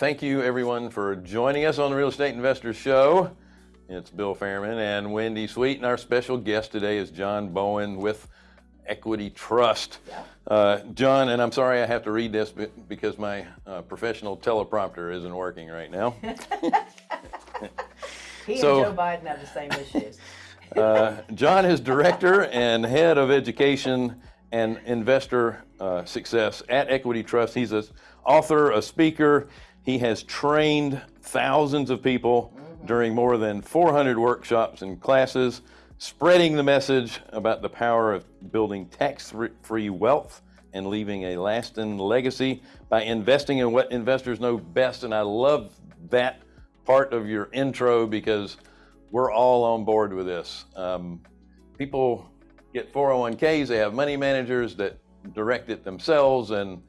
thank you everyone for joining us on the Real Estate Investors Show. It's Bill Fairman and Wendy Sweet, and our special guest today is John Bowen with Equity Trust. Yeah. Uh, John, and I'm sorry I have to read this because my uh, professional teleprompter isn't working right now. he so, and Joe Biden have the same issues. uh, John is director and head of education and investor uh, success at Equity Trust. He's an author, a speaker. He has trained thousands of people during more than 400 workshops and classes spreading the message about the power of building tax-free wealth and leaving a lasting legacy by investing in what investors know best. And I love that part of your intro because we're all on board with this. Um, people get 401ks, they have money managers that direct it themselves, and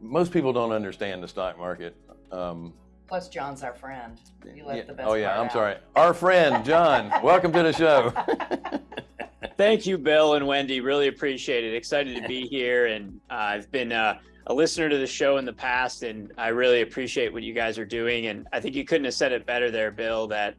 most people don't understand the stock market. Um, Plus, John's our friend. You left yeah. the best Oh yeah, I'm out. sorry. Our friend John. welcome to the show. Thank you, Bill and Wendy. Really appreciate it. Excited to be here, and uh, I've been uh, a listener to the show in the past, and I really appreciate what you guys are doing. And I think you couldn't have said it better, there, Bill. That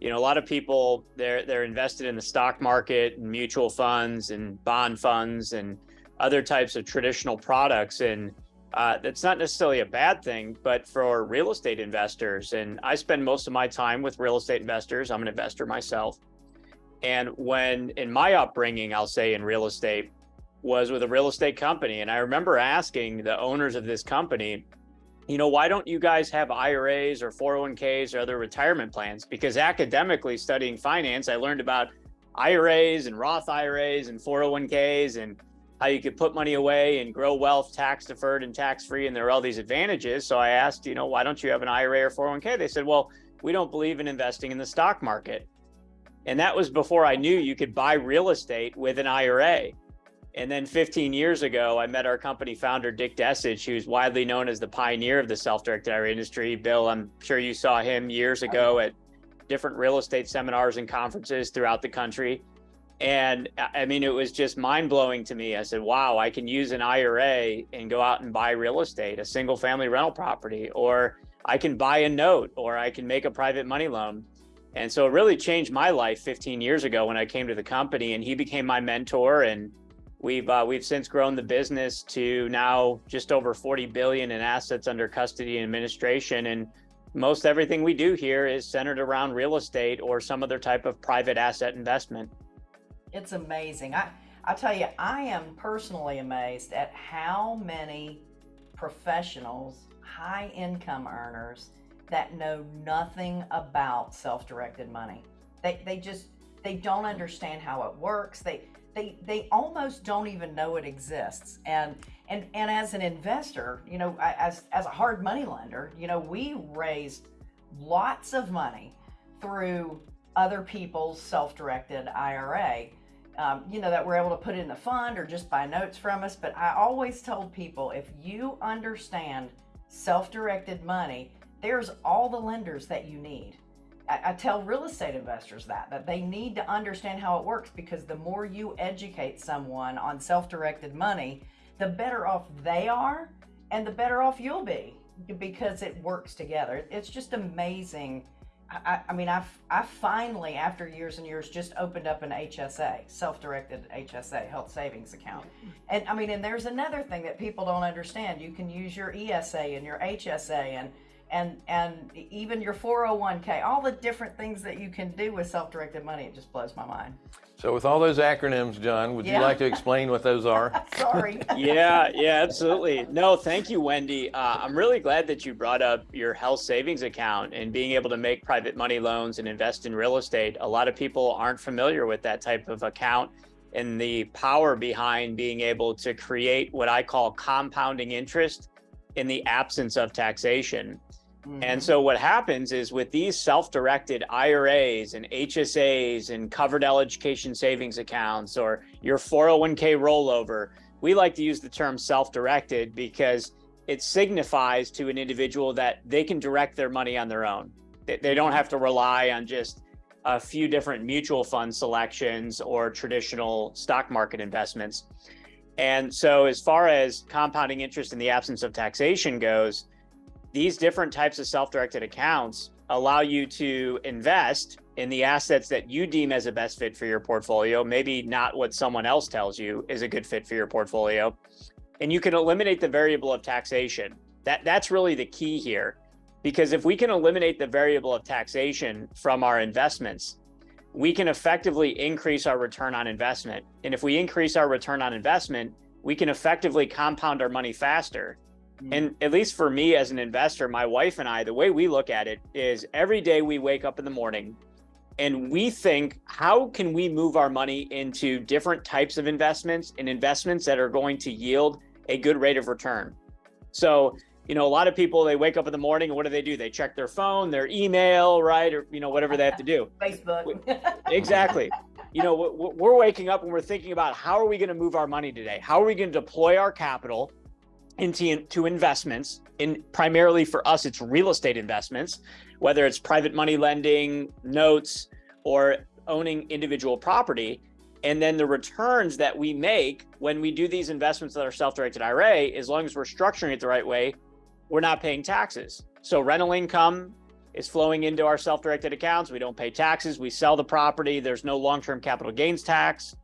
you know, a lot of people they're they're invested in the stock market and mutual funds and bond funds and other types of traditional products, and uh, that's not necessarily a bad thing, but for real estate investors, and I spend most of my time with real estate investors. I'm an investor myself. And when in my upbringing, I'll say in real estate, was with a real estate company. And I remember asking the owners of this company, you know, why don't you guys have IRAs or 401ks or other retirement plans? Because academically studying finance, I learned about IRAs and Roth IRAs and 401ks and how you could put money away and grow wealth tax deferred and tax free. And there are all these advantages. So I asked, you know, why don't you have an IRA or 401k? They said, well, we don't believe in investing in the stock market. And that was before I knew you could buy real estate with an IRA. And then 15 years ago, I met our company founder, Dick Desich, who's widely known as the pioneer of the self-directed IRA industry. Bill, I'm sure you saw him years ago at different real estate seminars and conferences throughout the country. And I mean, it was just mind blowing to me. I said, wow, I can use an IRA and go out and buy real estate, a single family rental property, or I can buy a note, or I can make a private money loan. And so it really changed my life 15 years ago when I came to the company and he became my mentor. And we've, uh, we've since grown the business to now just over 40 billion in assets under custody and administration. And most everything we do here is centered around real estate or some other type of private asset investment. It's amazing. I, I tell you, I am personally amazed at how many professionals, high income earners that know nothing about self-directed money. They, they just, they don't understand how it works. They, they, they almost don't even know it exists. And, and, and as an investor, you know, as, as a hard money lender, you know, we raised lots of money through other people's self-directed IRA, um, you know, that we're able to put in the fund or just buy notes from us. But I always told people, if you understand self-directed money, there's all the lenders that you need. I, I tell real estate investors that, that they need to understand how it works because the more you educate someone on self-directed money, the better off they are and the better off you'll be because it works together. It's just amazing I, I mean, I've, I finally, after years and years, just opened up an HSA, self-directed HSA, health savings account. And I mean, and there's another thing that people don't understand. You can use your ESA and your HSA and and and even your 401k, all the different things that you can do with self-directed money. It just blows my mind. So with all those acronyms, John, would yeah. you like to explain what those are? Sorry. yeah, yeah, absolutely. No, thank you, Wendy. Uh, I'm really glad that you brought up your health savings account and being able to make private money loans and invest in real estate. A lot of people aren't familiar with that type of account and the power behind being able to create what I call compounding interest in the absence of taxation. And mm-hmm. so what happens is with these self-directed IRAs and HSAs and Coverdell education savings accounts or your 401k rollover, we like to use the term self-directed because it signifies to an individual that they can direct their money on their own. They don't have to rely on just a few different mutual fund selections or traditional stock market investments. And so as far as compounding interest in the absence of taxation goes, these different types of self-directed accounts allow you to invest in the assets that you deem as a best fit for your portfolio, maybe not what someone else tells you is a good fit for your portfolio. And you can eliminate the variable of taxation. That that's really the key here. Because if we can eliminate the variable of taxation from our investments, we can effectively increase our return on investment. And if we increase our return on investment, we can effectively compound our money faster. Mm. And at least for me as an investor, my wife and I, the way we look at it is every day we wake up in the morning and we think, how can we move our money into different types of investments and investments that are going to yield a good rate of return? So, you know, a lot of people, they wake up in the morning and what do they do? They check their phone, their email, right? Or, you know, whatever they have to do. Facebook. exactly. You know, we're waking up and we're thinking about how are we going to move our money today? How are we going to deploy our capital into, into investments? In primarily for us, it's real estate investments, whether it's private money lending, notes, or owning individual property. And then the returns that we make when we do these investments that are self-directed IRA, as long as we're structuring it the right way, we're not paying taxes. So rental income is flowing into our self-directed accounts. We don't pay taxes. We sell the property. There's no long-term capital gains tax.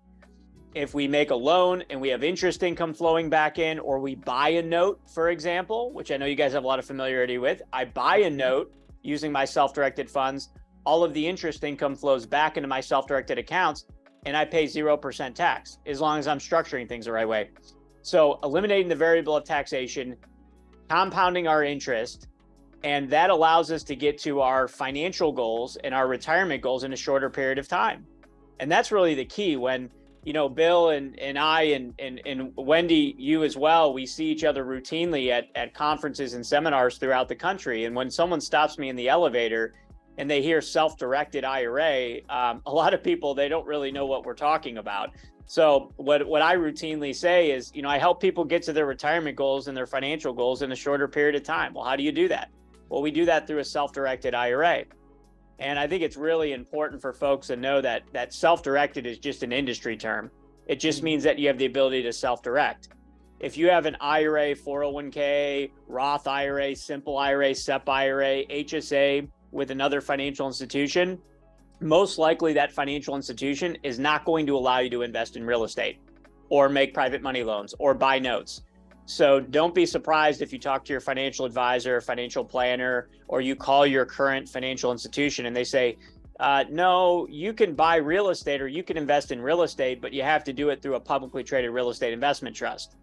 If we make a loan and we have interest income flowing back in, or we buy a note, for example, which I know you guys have a lot of familiarity with, I buy a note using my self-directed funds, all of the interest income flows back into my self-directed accounts and I pay 0% tax as long as I'm structuring things the right way. So eliminating the variable of taxation, compounding our interest, and that allows us to get to our financial goals and our retirement goals in a shorter period of time. And that's really the key when, you know, Bill and, and I and, and, and Wendy, you as well, we see each other routinely at, at conferences and seminars throughout the country. And when someone stops me in the elevator and they hear self-directed IRA, um, a lot of people, they don't really know what we're talking about. So what, what I routinely say is, you know, I help people get to their retirement goals and their financial goals in a shorter period of time. Well, how do you do that? Well, we do that through a self-directed IRA. And I think it's really important for folks to know that that self-directed is just an industry term. It just mm-hmm. means that you have the ability to self-direct. If you have an IRA, 401k, Roth IRA, simple IRA, SEP IRA, HSA, with another financial institution, most likely that financial institution is not going to allow you to invest in real estate or make private money loans or buy notes. So don't be surprised if you talk to your financial advisor, financial planner, or you call your current financial institution and they say, uh, no, you can buy real estate or you can invest in real estate, but you have to do it through a publicly traded real estate investment trust.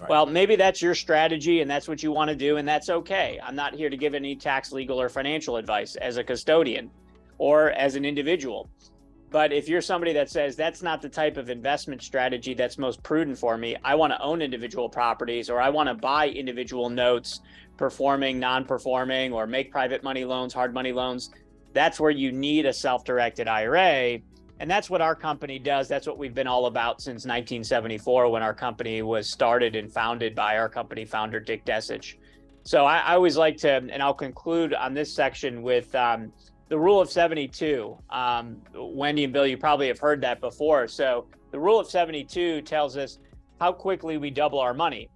Right. Well, maybe that's your strategy and that's what you want to do, and that's okay. I'm not here to give any tax, legal, or financial advice as a custodian or as an individual. But if you're somebody that says that's not the type of investment strategy that's most prudent for me, I want to own individual properties or I want to buy individual notes, performing, non performing, or make private money loans, hard money loans, that's where you need a self directed IRA and that's what our company does. That's what we've been all about since 1974 when our company was started and founded by our company founder, Dick Desich. So I, I always like to, and I'll conclude on this section with um, the rule of 72. Um, Wendy and Bill, you probably have heard that before. So the rule of 72 tells us how quickly we double our money.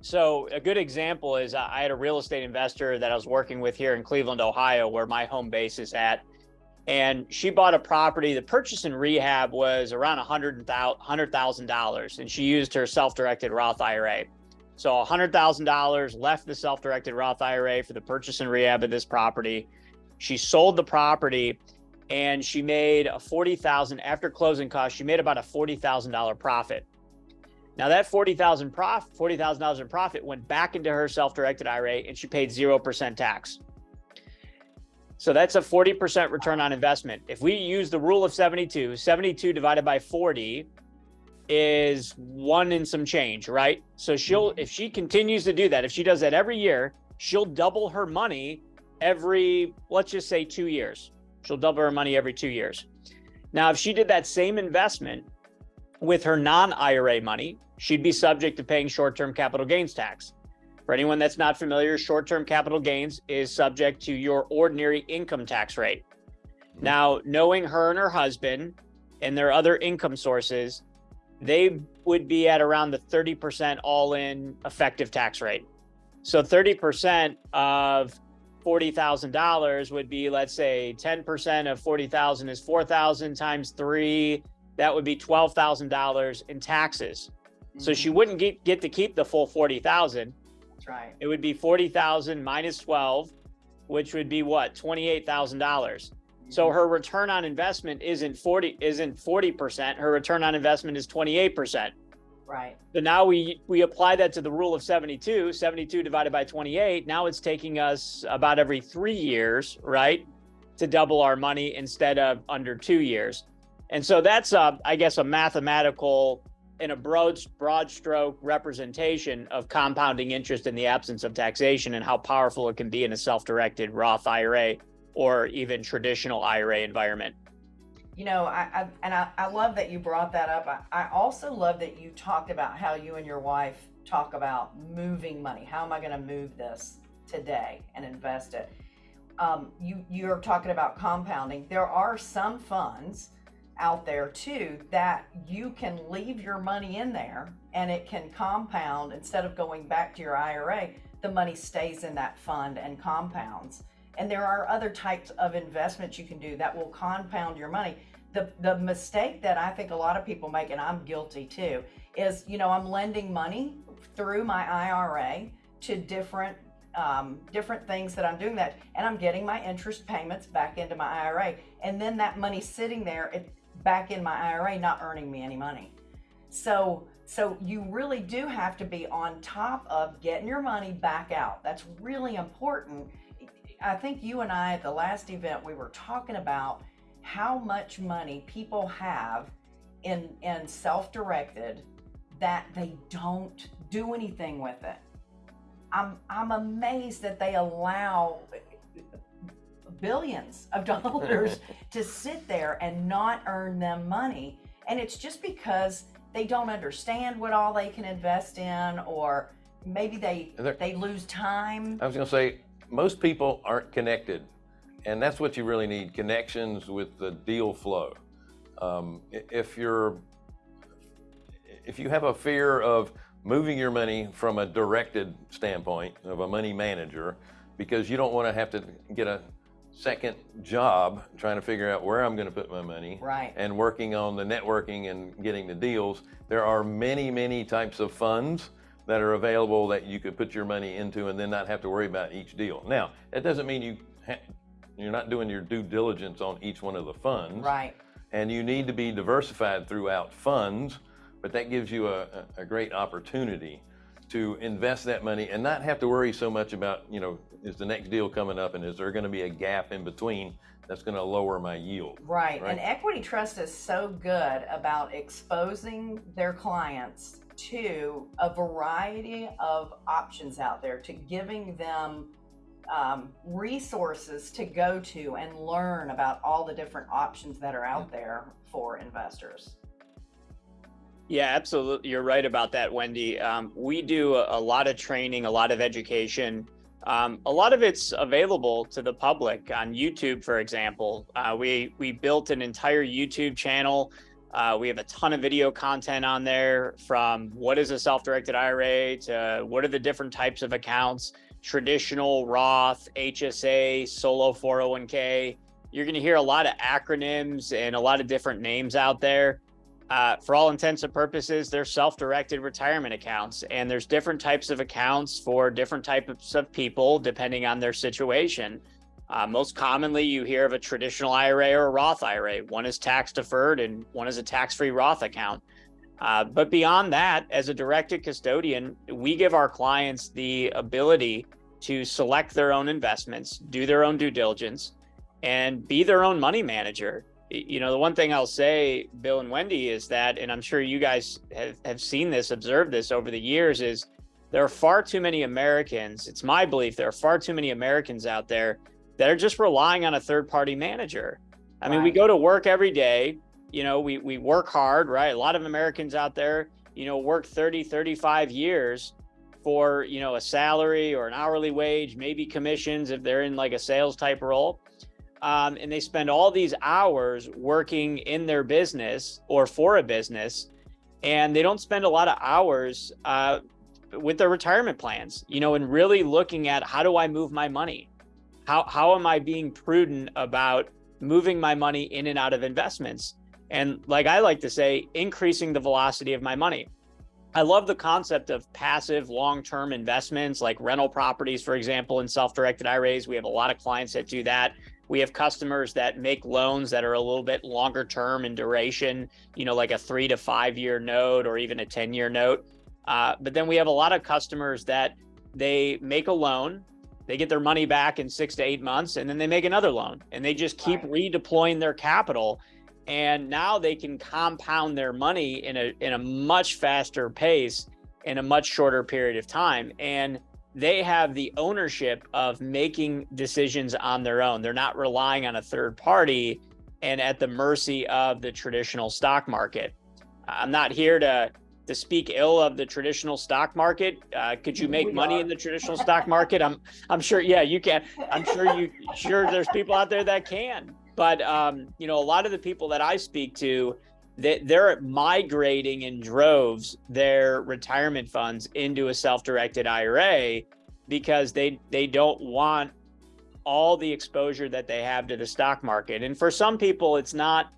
So a good example is I had a real estate investor that I was working with here in Cleveland, Ohio, where my home base is at and she bought a property. The purchase and rehab was around $100,000 and she used her self-directed Roth IRA. So $100,000 left the self-directed Roth IRA for the purchase and rehab of this property. She sold the property and she made a 40,000 after closing costs, she made about a $40,000 profit. Now that 40,000 profit, $40,000 in profit went back into her self-directed IRA and she paid 0% tax. So that's a 40% return on investment. If we use the rule of 72, 72 divided by 40 is one and some change, right? So she'll, mm-hmm. if she continues to do that, if she does that every year, she'll double her money every, let's just say two years. She'll double her money every two years. Now, if she did that same investment with her non-IRA money, she'd be subject to paying short-term capital gains tax. For anyone that's not familiar, short-term capital gains is subject to your ordinary income tax rate. Mm-hmm. Now, knowing her and her husband and their other income sources, they would be at around the 30% all-in effective tax rate. So 30% of $40,000 would be, let's say 10% of 40,000 is 4,000 times three. That would be $12,000 in taxes. So she Mhm. wouldn't get, get to keep the full 40,000. That's right. It would be 40,000 minus 12, which would be what? $28,000. So Mhm. her return on investment isn't 40 isn't 40%. Her return on investment is 28%. Right. So now we we apply that to the rule of 72, 72 divided by 28. Now it's taking us about every 3 years, right? To double our money instead of under 2 years. And so that's uh, I guess a mathematical in a broad broad stroke representation of compounding interest in the absence of taxation and how powerful it can be in a self-directed Roth IRA or even traditional IRA environment. You know, I, I and I, I love that you brought that up. I, I also love that you talked about how you and your wife talk about moving money. How am I going to move this today and invest it? Um, you you're talking about compounding. There are some funds out there too that you can leave your money in there and it can compound instead of going back to your IRA. The money stays in that fund and compounds. And there are other types of investments you can do that will compound your money. The, the mistake that I think a lot of people make, and I'm guilty too, is you know I'm lending money through my IRA to different um, different things that I'm doing that, and I'm getting my interest payments back into my IRA, and then that money sitting there it, back in my IRA, not earning me any money. So so you really do have to be on top of getting your money back out. That's really important. I think you and I at the last event we were talking about how much money people have in in self-directed that they don't do anything with it. I'm I'm amazed that they allow billions of dollars to sit there and not earn them money. And it's just because they don't understand what all they can invest in or maybe they they lose time. I was going to say, most people aren't connected, and that's what you really need connections with the deal flow. Um, if you're, if you have a fear of moving your money from a directed standpoint of a money manager, because you don't want to have to get a second job trying to figure out where I'm going to put my money, Right. and working on the networking and getting the deals, there are many, many types of funds that are available that you could put your money into and then not have to worry about each deal. Now, that doesn't mean you ha- you're not doing your due diligence on each one of the funds, Right. and you need to be diversified throughout funds, but that gives you a, a a great opportunity to invest that money and not have to worry so much about, you know, is the next deal coming up and is there going to be a gap in between that's going to lower my yield? Right. Right. And Equity Trust is so good about exposing their clients to a variety of options out there, to giving them um, resources to go to and learn about all the different options that are out there for investors. Yeah, absolutely. You're right about that, Wendy. Um, we do a, a lot of training, a lot of education. Um, a lot of it's available to the public on YouTube, for example. Uh, we we built an entire YouTube channel. Uh, we have a ton of video content on there, from what is a self-directed IRA to what are the different types of accounts, traditional Roth, HSA, solo 401k. You're going to hear a lot of acronyms and a lot of different names out there uh, for all intents and purposes, they're self-directed retirement accounts, and there's different types of accounts for different types of people depending on their situation. Uh, most commonly, you hear of a traditional IRA or a Roth IRA. One is tax deferred, and one is a tax-free Roth account. Uh, but beyond that, as a directed custodian, we give our clients the ability to select their own investments, do their own due diligence, and be their own money manager you know the one thing i'll say bill and wendy is that and i'm sure you guys have, have seen this observed this over the years is there are far too many americans it's my belief there are far too many americans out there that are just relying on a third party manager. I mean we go to work every day you know we, we work hard right? A lot of americans out there you know work 30 35 years for you know a salary or an hourly wage maybe commissions if they're in like a sales type role. Um, and they spend all these hours working in their business or for a business and they don't spend a lot of hours uh, with their retirement plans, you know, and really looking at how do I move my money? How, how am I being prudent about moving my money in and out of investments? And like I like to say, increasing the velocity of my money. I love the concept of passive long-term investments like rental properties, for example, in self-directed IRAs. We have a lot of clients that do that. We have customers that make loans that are a little bit longer term in duration, you know, like a three to five year note or even a 10 year note. Uh, but then we have a lot of customers that they make a loan, they get their money back in six to eight months, and then they make another loan and they just keep right. redeploying their capital. And now they can compound their money in a in a much faster pace in a much shorter period of time. And they have the ownership of making decisions on their own. They're not relying on a third party and at the mercy of the traditional stock market. I'm not here to to speak ill of the traditional stock market. Uh, could you make we money are. in the traditional stock market? I'm I'm sure. Yeah, you can. I'm sure you sure there's people out there that can. But um, you know, a lot of the people that I speak to, that they're migrating in droves their retirement funds into a self-directed IRA because they they don't want all the exposure that they have to the stock market. And for some people, it's not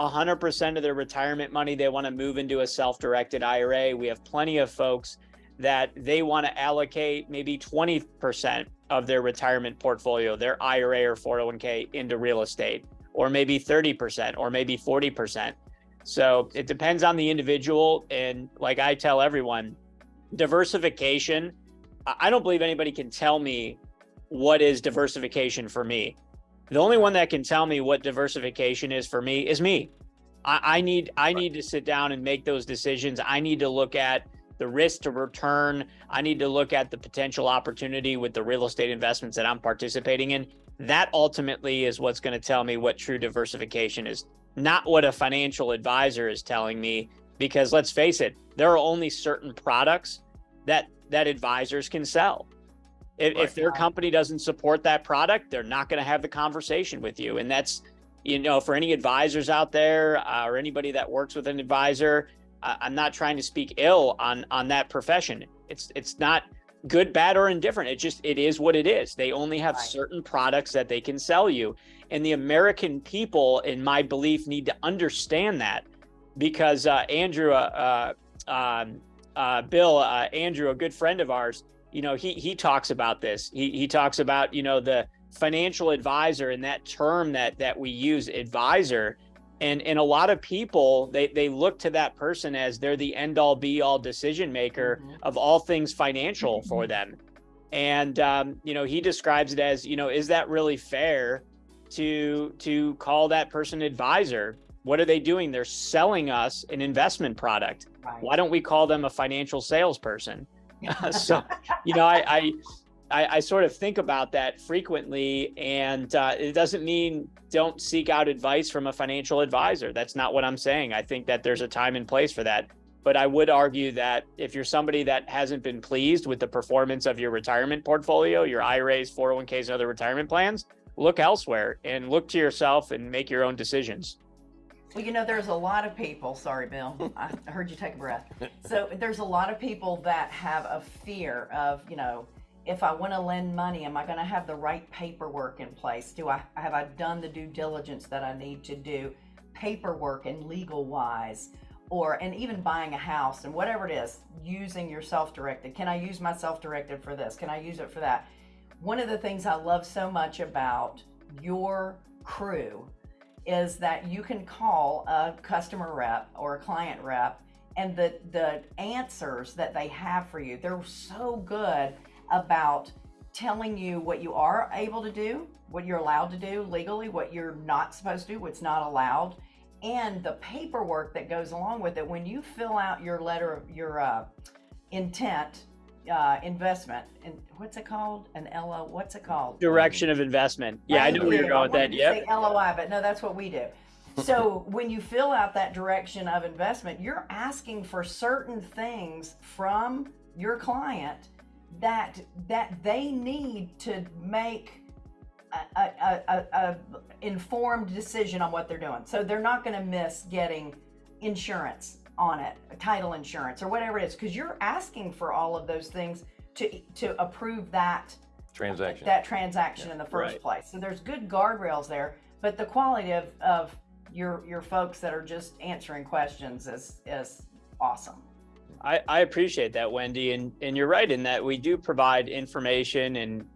100% of their retirement money they want to move into a self-directed IRA. We have plenty of folks that they want to allocate maybe 20% of their retirement portfolio, their IRA or 401k into real estate, or maybe 30%, or maybe 40%. So it depends on the individual. And like I tell everyone, diversification, I don't believe anybody can tell me what is diversification for me. The only one that can tell me what diversification is for me is me. I, I need I need to sit down and make those decisions. I need to look at the risk to return. I need to look at the potential opportunity with the real estate investments that I'm participating in. That ultimately is what's going to tell me what true diversification is not what a financial advisor is telling me because let's face it there are only certain products that that advisors can sell if, right. if their company doesn't support that product they're not going to have the conversation with you. And that's you know for any advisors out there uh, or anybody that works with an advisor uh, i'm not trying to speak ill on on that profession. It's it's not good bad or indifferent. It just it is what it is. They only have right. certain products that they can sell you. And the American people, in my belief, need to understand that because uh, Andrew, uh, uh, um, uh Bill, uh, Andrew, a good friend of ours, you know, he he talks about this. He he talks about you know the financial advisor and that term that that we use, advisor. And, and a lot of people they, they look to that person as they're the end all be all decision maker mm -hmm. of all things financial for them and um, you know he describes it as you know is that really fair to to call that person advisor what are they doing they're selling us an investment product right. why don't we call them a financial salesperson so you know I, I I, I sort of think about that frequently, and uh, it doesn't mean don't seek out advice from a financial advisor. That's not what I'm saying. I think that there's a time and place for that. But I would argue that if you're somebody that hasn't been pleased with the performance of your retirement portfolio, your IRAs, 401ks, and other retirement plans, look elsewhere and look to yourself and make your own decisions. Well, you know, there's a lot of people, sorry, Bill, I heard you take a breath. So there's a lot of people that have a fear of, you know, if I want to lend money, am I going to have the right paperwork in place? Do I have I done the due diligence that I need to do, paperwork and legal wise, or and even buying a house and whatever it is, using your self-directed. Can I use my self-directed for this? Can I use it for that? One of the things I love so much about your crew is that you can call a customer rep or a client rep and the, the answers that they have for you, they're so good about telling you what you are able to do, what you're allowed to do legally, what you're not supposed to do, what's not allowed, and the paperwork that goes along with it. When you fill out your letter your uh, intent uh, investment and what's it called? An LO, what's it called? Direction of investment. Yeah, I know where you're going with that. Yeah. LOI, but no, that's what we do. So when you fill out that direction of investment, you're asking for certain things from your client that that they need to make a, a, a, a informed decision on what they're doing. So they're not going to miss getting insurance on it, a title insurance or whatever it is, because you're asking for all of those things to to approve that Transaction. that transaction in the first Right. place. So there's good guardrails there, but the quality of, of your your folks that are just answering questions is is awesome. I, I appreciate that, Wendy, and and you're right in that we do provide information and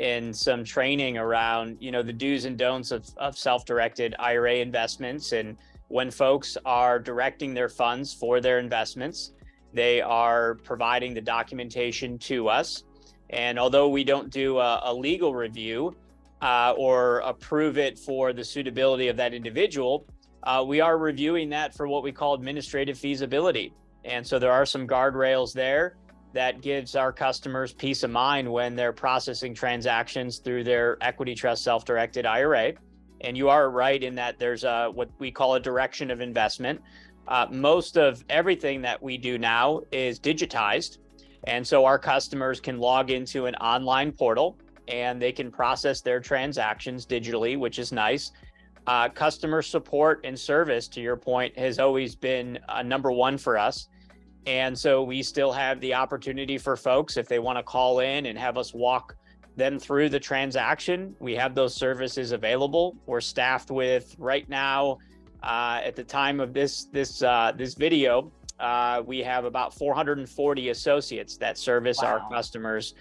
and some training around you know the do's and don'ts of, of self-directed IRA investments and when folks are directing their funds for their investments, they are providing the documentation to us. And although we don't do a, a legal review uh, or approve it for the suitability of that individual, uh, we are reviewing that for what we call administrative feasibility. And so there are some guardrails there that gives our customers peace of mind when they're processing transactions through their equity trust self-directed IRA. And you are right in that there's a what we call a direction of investment. Uh, most of everything that we do now is digitized. And so our customers can log into an online portal and they can process their transactions digitally, which is nice. Uh, customer support and service, to your point, has always been uh, number one for us. And so we still have the opportunity for folks, if they want to call in and have us walk them through the transaction, we have those services available. We're staffed with right now, uh, at the time of this this uh, this video, uh, we have about 440 associates that service Wow. our customers,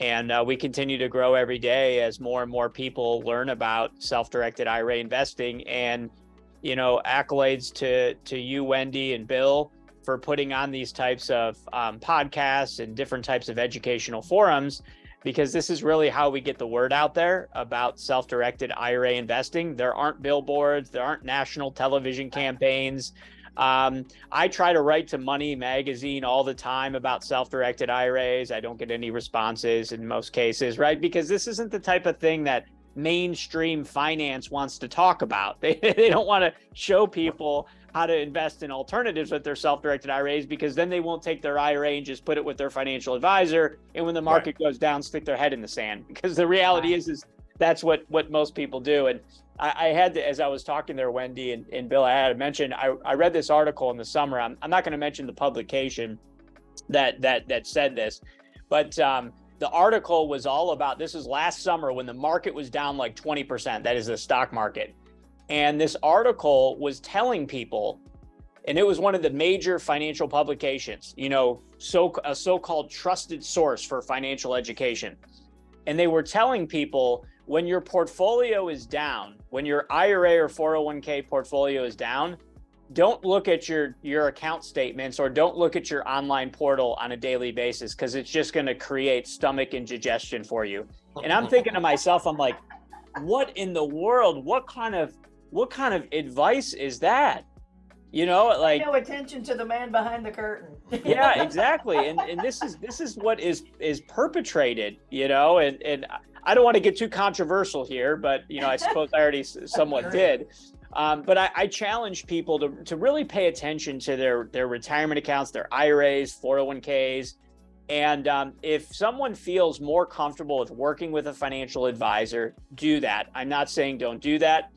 and uh, we continue to grow every day as more and more people learn about self-directed IRA investing. And you know, accolades to to you, Wendy and Bill, for putting on these types of um, podcasts and different types of educational forums because this is really how we get the word out there about self-directed IRA investing. There aren't billboards, there aren't national television campaigns. Um, I try to write to Money Magazine all the time about self-directed IRAs. I don't get any responses in most cases, right? Because this isn't the type of thing that mainstream finance wants to talk about. They, they don't want to show people how to invest in alternatives with their self-directed IRAs because then they won't take their IRA and just put it with their financial advisor. And when the market goes down, stick their head in the sand. Because the reality Right. is, is that's what what most people do. And I, I had to, as I was talking there, Wendy and, and Bill, I had to mention I, I read this article in the summer. I'm, I'm not going to mention the publication that that that said this, but um, the article was all about this is last summer when the market was down like 20%. That is the stock market. And this article was telling people, and it was one of the major financial publications, you know, so a so-called trusted source for financial education. And they were telling people when your portfolio is down, when your IRA or 401k portfolio is down, don't look at your your account statements or don't look at your online portal on a daily basis because it's just going to create stomach indigestion for you. And I'm thinking to myself, I'm like, what in the world? What kind of what kind of advice is that? You know, like no attention to the man behind the curtain. yeah, exactly. And and this is this is what is is perpetrated, you know, and and I don't want to get too controversial here, but you know, I suppose I already somewhat did. Um, but I, I challenge people to to really pay attention to their their retirement accounts, their IRAs, 401ks, and um, if someone feels more comfortable with working with a financial advisor, do that. I'm not saying don't do that.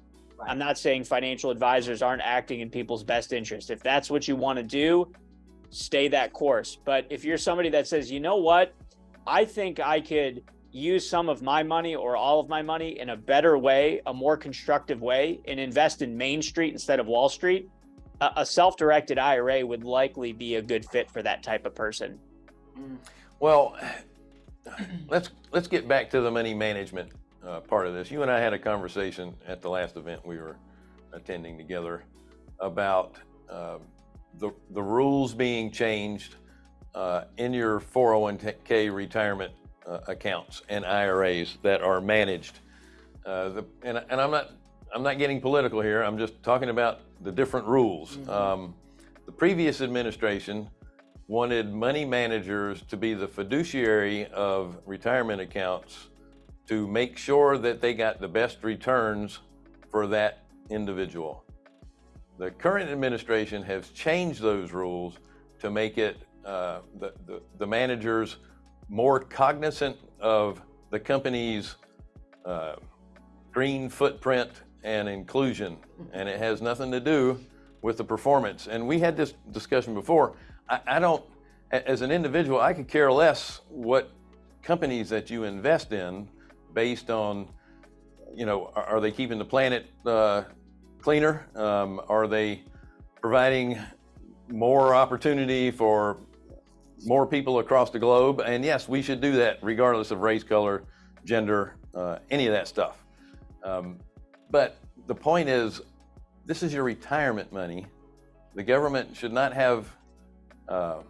I'm not saying financial advisors aren't acting in people's best interest. If that's what you want to do, stay that course. But if you're somebody that says, you know what, I think I could use some of my money or all of my money in a better way, a more constructive way, and invest in Main Street instead of Wall Street, a, a self directed IRA would likely be a good fit for that type of person. Mm. Well, let's let's get back to the money management uh, part of this. You and I had a conversation at the last event we were attending together about uh, the the rules being changed uh, in your 401k retirement uh, accounts and IRAs that are managed. Uh, the, and, and I'm not I'm not getting political here. I'm just talking about the different rules. Um, the previous administration wanted money managers to be the fiduciary of retirement accounts to make sure that they got the best returns for that individual. The current administration has changed those rules to make it uh, the, the, the managers more cognizant of the company's uh, green footprint and inclusion. And it has nothing to do with the performance. And we had this discussion before. I, I don't, as an individual, I could care less what companies that you invest in based on, you know, are, are they keeping the planet uh, cleaner? Um, are they providing more opportunity for more people across the globe? And yes, we should do that regardless of race, color, gender, uh, any of that stuff. Um, but the point is, this is your retirement money. The government should not have uh,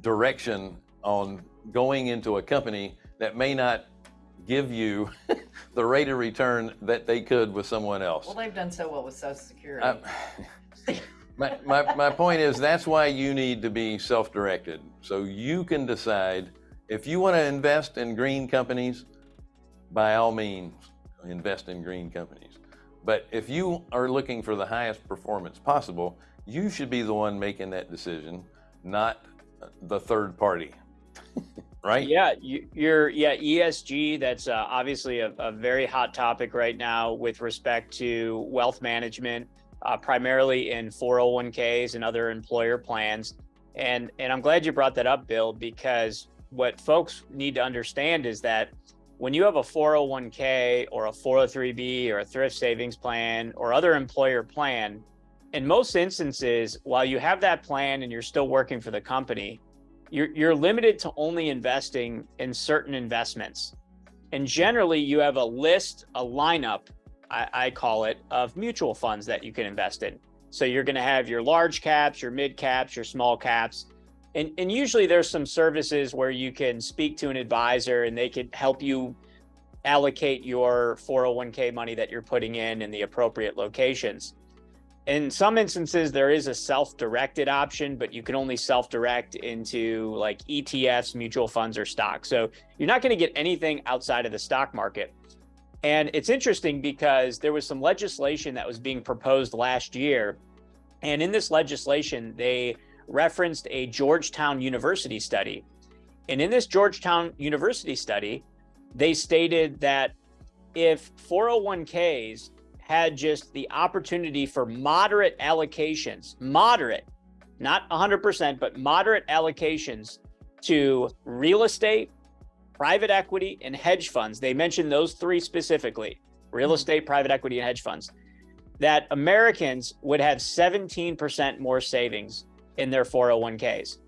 direction on going into a company that may not give you the rate of return that they could with someone else. Well, they've done so well with Social Security. I- uh, my, my, my point is that's why you need to be self-directed. So you can decide if you want to invest in green companies, by all means, invest in green companies. But if you are looking for the highest performance possible, you should be the one making that decision, not the third party. right? Yeah, you, you're yeah ESG. That's uh, obviously a, a very hot topic right now with respect to wealth management, uh, primarily in 401ks and other employer plans. And and I'm glad you brought that up, Bill, because what folks need to understand is that when you have a 401k or a 403b or a thrift savings plan or other employer plan, in most instances, while you have that plan and you're still working for the company, you're, you're limited to only investing in certain investments. And generally, you have a list, a lineup, I, I call it, of mutual funds that you can invest in. So you're going to have your large caps, your mid caps, your small caps. And, and usually there's some services where you can speak to an advisor and they can help you allocate your 401k money that you're putting in in the appropriate locations. In some instances, there is a self-directed option, but you can only self-direct into like ETFs, mutual funds, or stocks. So you're not going to get anything outside of the stock market. And it's interesting because there was some legislation that was being proposed last year. And in this legislation, they referenced a Georgetown University study. And in this Georgetown University study, they stated that if 401ks had just the opportunity for moderate allocations, moderate, not 100%, but moderate allocations to real estate, private equity, and hedge funds. They mentioned those three specifically real mm-hmm. estate, private equity, and hedge funds. That Americans would have 17% more savings in their 401ks.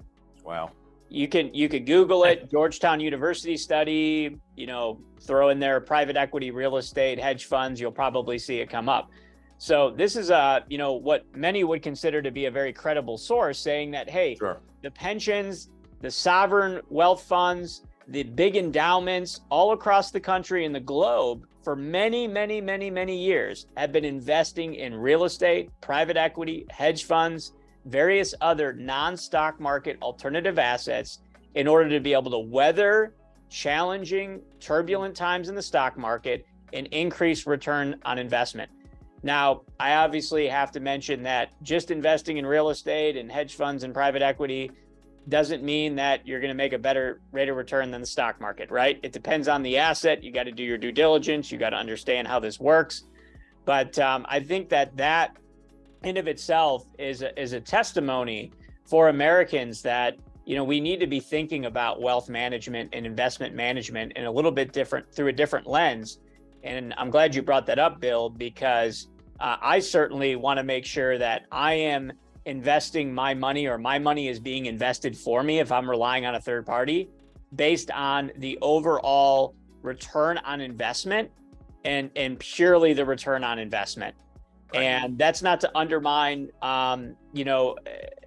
Wow. You can you could Google it, Georgetown University study, you know, throw in there private equity, real estate, hedge funds, you'll probably see it come up. So this is a, you know, what many would consider to be a very credible source saying that hey, Sure. the pensions, the sovereign wealth funds, the big endowments all across the country and the globe for many, many, many, many years have been investing in real estate, private equity, hedge funds, various other non-stock market alternative assets in order to be able to weather challenging, turbulent times in the stock market and increase return on investment. Now, I obviously have to mention that just investing in real estate and hedge funds and private equity doesn't mean that you're going to make a better rate of return than the stock market, right? It depends on the asset. You got to do your due diligence. You got to understand how this works. But um, I think that that in of itself is a, is a testimony for Americans that you know we need to be thinking about wealth management and investment management in a little bit different through a different lens. And I'm glad you brought that up, Bill, because uh, I certainly want to make sure that I am investing my money or my money is being invested for me if I'm relying on a third party based on the overall return on investment and and purely the return on investment. Right. And that's not to undermine, um, you know,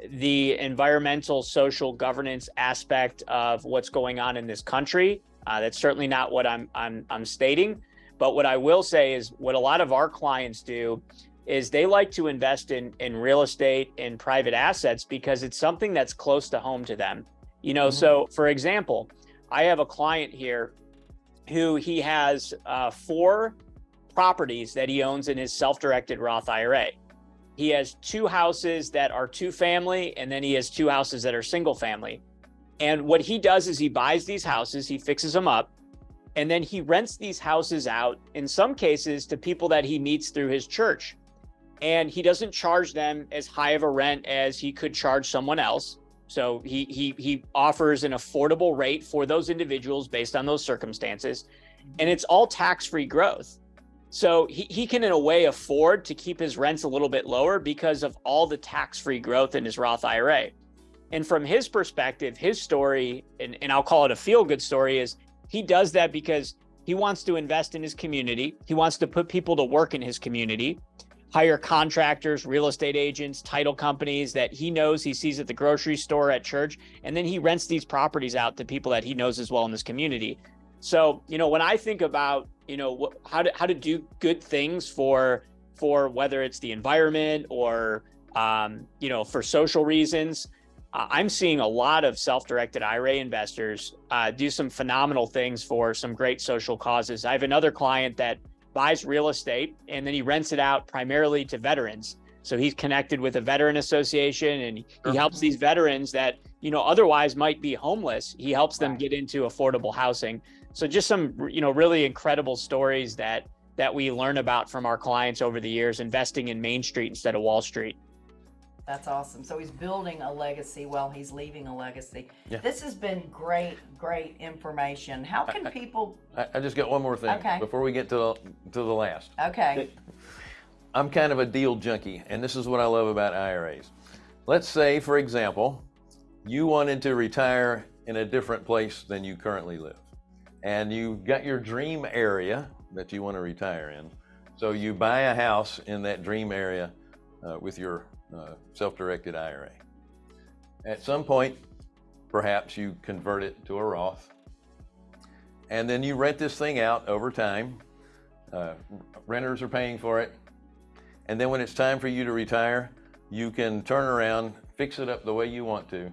the environmental, social governance aspect of what's going on in this country. Uh, that's certainly not what I'm I'm I'm stating. But what I will say is what a lot of our clients do is they like to invest in in real estate and private assets because it's something that's close to home to them. You know, Mhm. so for example, I have a client here who he has uh, four properties that he owns in his self-directed Roth IRA. He has two houses that are two family, and then he has two houses that are single family. And what he does is he buys these houses, he fixes them up, and then he rents these houses out in some cases to people that he meets through his church. and he doesn't charge them as high of a rent as he could charge someone else. So he he he offers an affordable rate for those individuals based on those circumstances, and it's all tax-free growth. So he, he can in a way afford to keep his rents a little bit lower because of all the tax-free growth in his Roth IRA. And from his perspective, his story, and, and I'll call it a feel-good story, is he does that because he wants to invest in his community. He wants to put people to work in his community hire contractors, real estate agents, title companies that he knows he sees at the grocery store, at church, and then he rents these properties out to people that he knows as well in this community. So, you know, when I think about, you know, how to how to do good things for for whether it's the environment or um, you know, for social reasons, uh, I'm seeing a lot of self-directed IRA investors uh, do some phenomenal things for some great social causes. I have another client that buys real estate and then he rents it out primarily to veterans. So he's connected with a veteran association and he helps these veterans that, you know, otherwise might be homeless. He helps them get into affordable housing. So just some, you know, really incredible stories that that we learn about from our clients over the years investing in Main Street instead of Wall Street. That's awesome. So he's building a legacy while he's leaving a legacy. Yeah. This has been great, great information. How can people? I, I just got one more thing Okay. before we get to the, to the last. Okay. I'm kind of a deal junkie, and this is what I love about IRAs. Let's say, for example, you wanted to retire in a different place than you currently live, and you've got your dream area that you want to retire in. So you buy a house in that dream area uh, with your uh, self-directed IRA. At some point, perhaps you convert it to a Roth, and then you rent this thing out over time. Uh, renters are paying for it. And then when it's time for you to retire, you can turn around, fix it up the way you want to,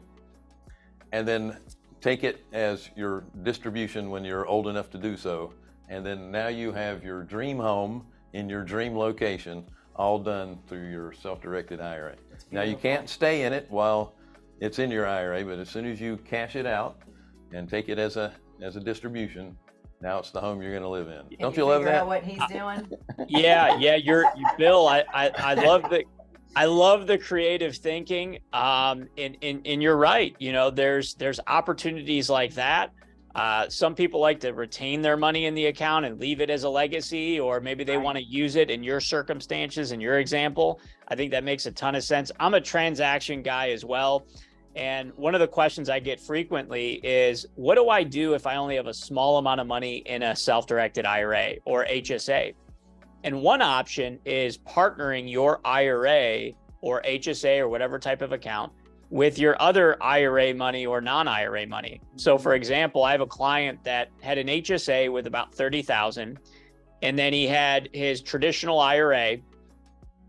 and then take it as your distribution when you're old enough to do so. And then now you have your dream home in your dream location, all done through your self-directed IRA. Now you can't stay in it while it's in your IRA, but as soon as you cash it out and take it as a as a distribution, now it's the home you're going to live in. Don't you love that? What he's doing? yeah yeah you're you, bill I, I i love the i love the creative thinking um and, and and you're right you know there's there's opportunities like that uh some people like to retain their money in the account and leave it as a legacy or maybe they Right. want to use it in your circumstances in your example i think that makes a ton of sense i'm a transaction guy as well and one of the questions I get frequently is what do I do if I only have a small amount of money in a self directed IRA or HSA? And one option is partnering your IRA or HSA or whatever type of account with your other IRA money or non-IRA money. So mm-hmm. for example, I have a client that had an HSA with about 30,000 and then he had his traditional IRA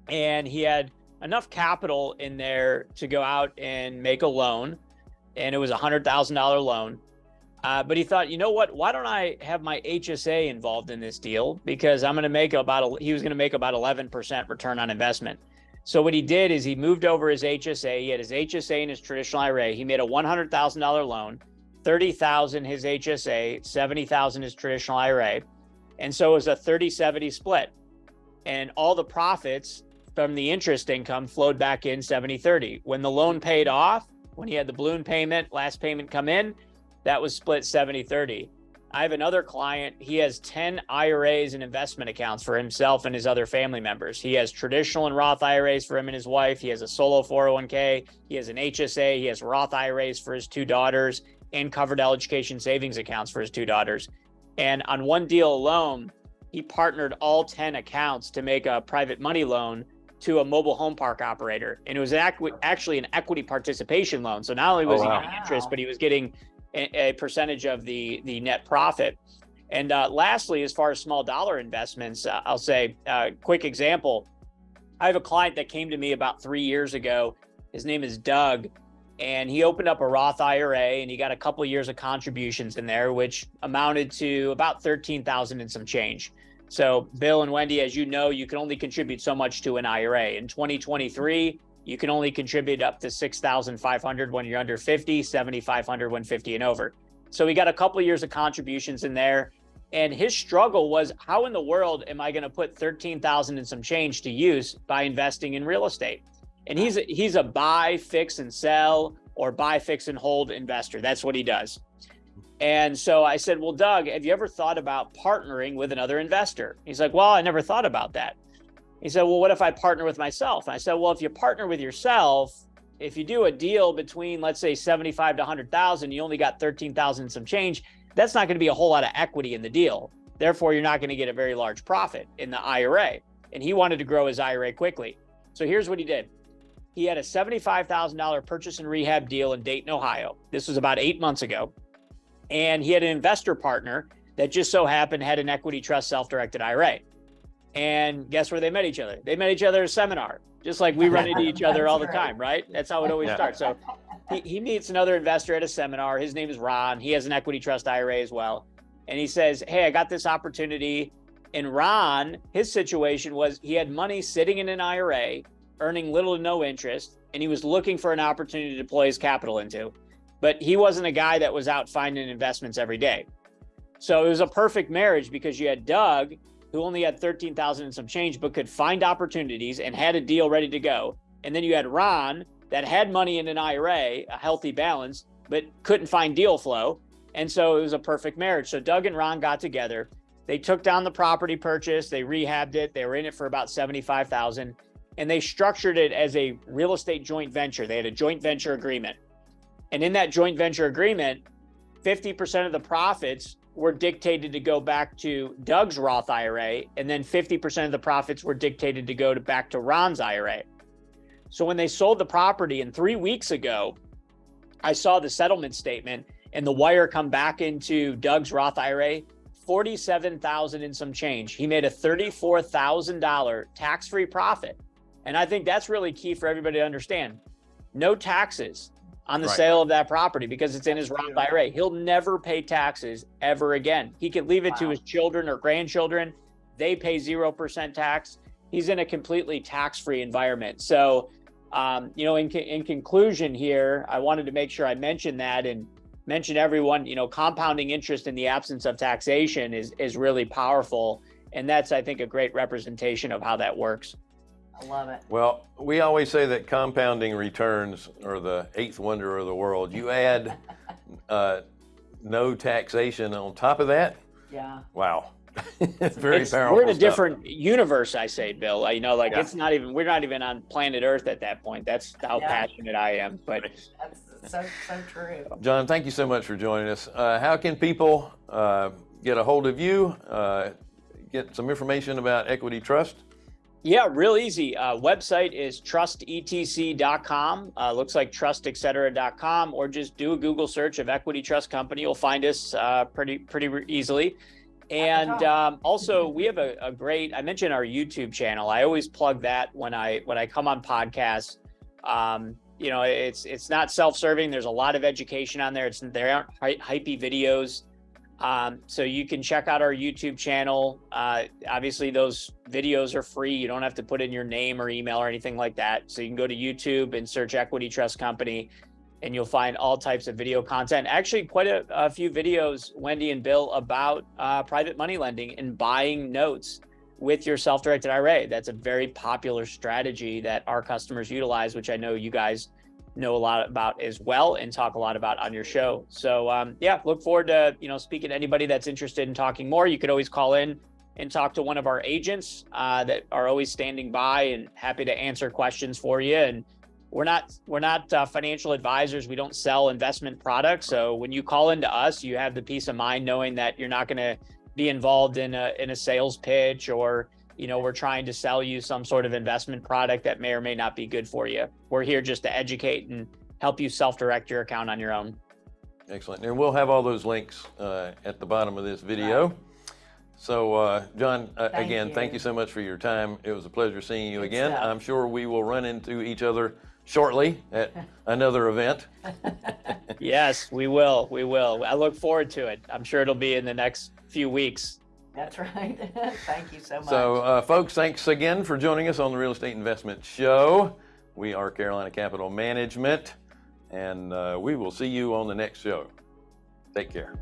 and he had enough capital in there to go out and make a loan and it was a hundred thousand dollar loan uh, but he thought, you know what? Why don't I have my HSA involved in this deal? Because I'm going to make about he was going to make about 11% return on investment. So what he did is he moved over his HSA. He had his HSA and his traditional IRA. He made a $100,000 loan, 30,000 his HSA, 70,000 his traditional IRA. And so it was a 30-70 split. And all the profits from the interest income flowed back in 70-30. When the loan paid off, when he had the balloon payment, last payment come in, that was split 70 30. I have another client, he has 10 IRAs and investment accounts for himself and his other family members. He has traditional and Roth IRAs for him and his wife. He has a solo 401k. He has an HSA. He has Roth IRAs for his two daughters and Coverdell education savings accounts for his two daughters. And on one deal alone, he partnered all 10 accounts to make a private money loan to a mobile home park operator. And it was actually an equity participation loan. So not only oh, was Oh, wow. he getting interest, but he was getting a, a percentage of the the net profit. And uh, lastly, as far as small dollar investments, uh, I'll say uh, quick example. I have a client that came to me about three years ago. His name is Doug, and he opened up a Roth IRA and he got a couple years of contributions in there, which amounted to about thirteen thousand and some change. So, Bill and Wendy, as you know, you can only contribute so much to an IRA. In 2023, you can only contribute up to 6,500 when you're under 50, 7,500 when 50 and over. So we got a couple years of contributions in there. And his struggle was how in the world am I going to put 13,000 and some change to use by investing in real estate? And he's a, he's a buy, fix and sell or buy, fix and hold investor. That's what he does. And so I said, "Well, Doug, have you ever thought about partnering with another investor?" He's like, "Well, I never thought about that." He said, "Well, what if I partner with myself?" And I said, "Well, if you partner with yourself, if you do a deal between let's say 75 to 100,000, you only got 13,000 some change, that's not going to be a whole lot of equity in the deal. Therefore, you're not going to get a very large profit in the IRA." And he wanted to grow his IRA quickly. So here's what he did. He had a $75,000 purchase and rehab deal in Dayton, Ohio. This was about 8 months ago. And he had an investor partner that just so happened had an equity trust self-directed IRA. And guess where they met each other? They met each other at a seminar, just like we run into each other all the time, right? That's how it always Yeah. starts. So he, he meets another investor at a seminar. His name is Ron. He has an equity trust IRA as well. And he says, Hey, I got this opportunity. And Ron, his situation was he had money sitting in an IRA, earning little to no interest, and he was looking for an opportunity to deploy his capital into. But he wasn't a guy that was out finding investments every day. So it was a perfect marriage because you had Doug, who only had 13,000 and some change, but could find opportunities and had a deal ready to go. And then you had Ron that had money in an IRA, a healthy balance, but couldn't find deal flow. And so it was a perfect marriage. So Doug and Ron got together. They took down the property purchase, they rehabbed it, they were in it for about 75,000 and they structured it as a real estate joint venture. They had a joint venture agreement. And in that joint venture agreement, 50% of the profits were dictated to go back to Doug's Roth IRA, and then 50% of the profits were dictated to go to back to Ron's IRA. So when they sold the property, and three weeks ago, I saw the settlement statement and the wire come back into Doug's Roth IRA, 47,000 and some change. He made a $34,000 tax-free profit. And I think that's really key for everybody to understand. No taxes on the Right. sale of that property because it's in his Roth IRA. He'll never pay taxes ever again. He could leave it to his children or grandchildren. They pay 0% tax. He's in a completely tax-free environment. So, um, you know, in, in conclusion here, I wanted to make sure I mentioned that and mention everyone, you know, compounding interest in the absence of taxation is, is really powerful. And that's, I think, a great representation of how that works. I love it. Well, we always say that compounding returns are the eighth wonder of the world. You add uh, no taxation on top of that. Yeah. Wow, it's very It's- powerful. We're in a stuff. different universe, I say, Bill. You know, like Yeah. it's not even we're not even on planet Earth at that point. That's how Yeah. passionate I am. But That's so so true. John, thank you so much for joining us. Uh, how can people uh, get a hold of you? Uh, get some information about Equity Trust? Yeah, real easy. Uh, website is trustetc.com. Uh, looks like trustetc.com, or just do a Google search of Equity Trust Company. You'll find us uh, pretty pretty easily. And um, also, we have a, a great. I mentioned our YouTube channel. I always plug that when I when I come on podcasts. Um, you know, it's it's not self-serving. There's a lot of education on there. It's there aren't hy- hypey videos. Um, so you can check out our YouTube channel. Uh, obviously, those videos are free. You don't have to put in your name or email or anything like that. So you can go to YouTube and search Equity Trust Company, and you'll find all types of video content. Actually, quite a, a few videos, Wendy and Bill, about uh, private money lending and buying notes with your self-directed IRA. That's a very popular strategy that our customers utilize, which I know you guys know a lot about as well and talk a lot about on your show. So um, yeah, look forward to you know speaking to anybody that's interested in talking more. You could always call in and talk to one of our agents uh, that are always standing by and happy to answer questions for you. And we're not we're not uh, financial advisors. We don't sell investment products. So when you call into us, you have the peace of mind knowing that you're not going to be involved in a in a sales pitch or you know we're trying to sell you some sort of investment product that may or may not be good for you we're here just to educate and help you self-direct your account on your own Excellent. And we'll have all those links uh, at the bottom of this video. So, uh, John, uh, Thank again, thank you. you so much for your time. It was a pleasure seeing you Good again. stuff. I'm sure we will run into each other shortly at another event. yes we will we will i look forward to it i'm sure it'll be in the next few weeks That's right. Thank you so much. So, uh, folks, thanks again for joining us on the Real Estate Investment Show. We are Carolina Capital Management, and uh, we will see you on the next show. Take care.